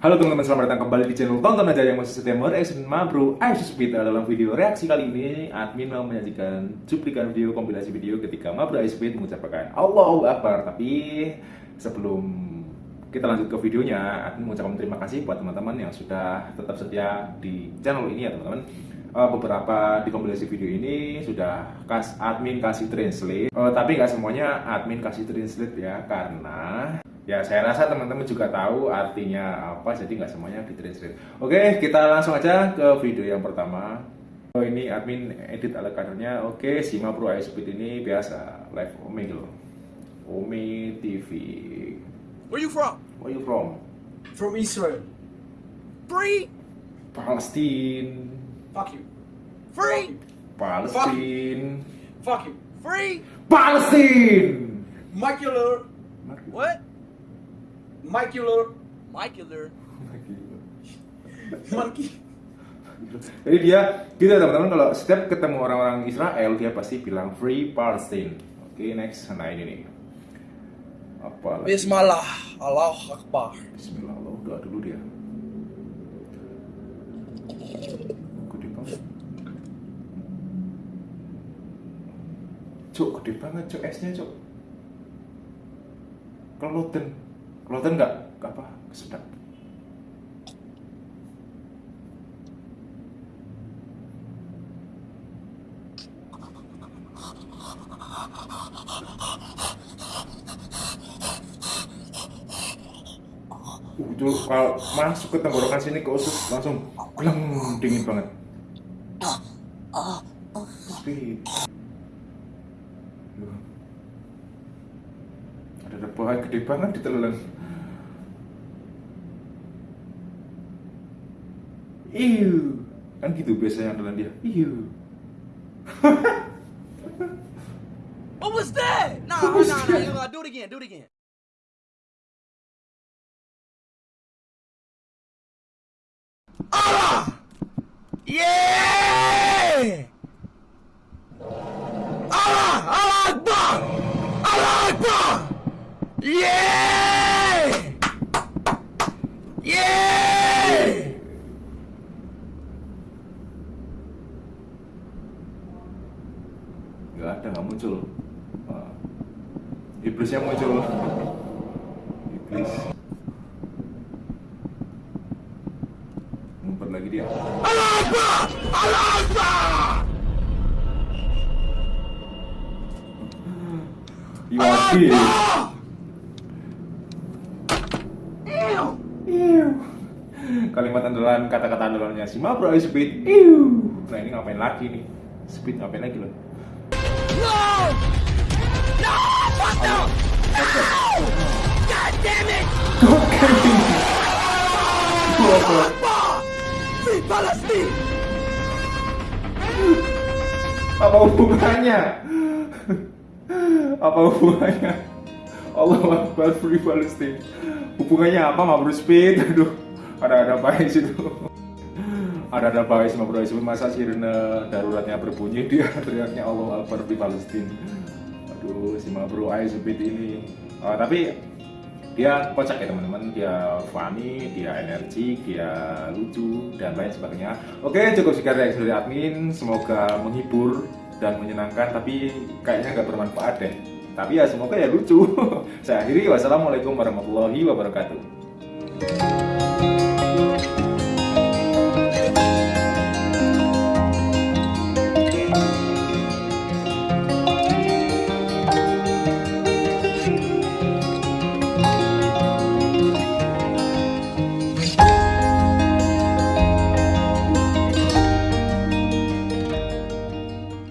Halo teman-teman, selamat datang kembali di channel Tonton Aja yang masih setia mereaction Mabro Aisus Peter Dalam video reaksi kali ini, admin mau menyajikan cuplikan video kompilasi video ketika Mabro Peter mengucapkan Allahu Akbar. Tapi sebelum kita lanjut ke videonya, admin mengucapkan terima kasih buat teman-teman yang sudah tetap setia di channel ini ya teman-teman uh, beberapa di kompilasi video ini sudah kas admin kasih translate uh, tapi nggak semuanya admin kasih translate ya karena Ya, saya rasa teman-teman juga tahu artinya apa, jadi nggak semuanya di translate. Oke, kita langsung aja ke video yang pertama. Oh, ini admin edit ala kadernya. Oke, Sima Pro ini biasa live Ome gitu. Ome TV. Where you from? Where you from? From Israel. Free? Palestine. Fuck you. Free? Palestine. Fuck you. Free? Palestine. Macular. What? Macular. Macular. Monkey. Jadi dia gitu teman-teman kalau setiap ketemu orang-orang Israel dia pasti bilang free Palestine. Oke, next nah ini nih. Apa lagi? Bismillah. Allah Akbar. Bismillah, Allah doa dulu dia. Gede banget. Cuk, gede banget cuk esnya cuk. Keloten. Keloten nggak? Apa? Sedap. Uh, itu kalau masuk ke tenggorokan sini ke usus langsung gleng dingin banget. Speed. Loh. Rebahan gede banget di telan. Iu. Kan gitu biasanya telan dia. Iu. What was that? Nah, nah, nah, nah. Do it again. Do it again. Allah! Yeah! Allah! Allah Akbar! Allah Akbar! Yeah! Yeah! Nggak ada, nggak muncul. Ah. Iblisnya muncul. Iblis. Ngumpet lagi dia. Allah Akbar! Allah Akbar! Kalimat andalan, kata-kata andalannya si Mabro Speed. Iu. Nah ini ngapain lagi nih? Speed ngapain lagi loh? No! No! Fuck no! No! God damn it! Akbar! Free Palestine! Apa hubungannya? Apa hubungannya? Allah Akbar Free Palestine. Hubungannya apa Mabro Speed? Aduh, ada-ada baik situ. Ada-ada baik sama Bro Speed. Masa sirene daruratnya berbunyi dia teriaknya Allah Akbar Free Palestine. Aduh, si Mabro Speed ini. Ah, tapi dia kocak ya teman-teman dia funny dia energi dia lucu dan lain sebagainya oke cukup sekian reaksi dari admin semoga menghibur dan menyenangkan tapi kayaknya nggak bermanfaat deh tapi ya semoga ya lucu saya akhiri wassalamualaikum warahmatullahi wabarakatuh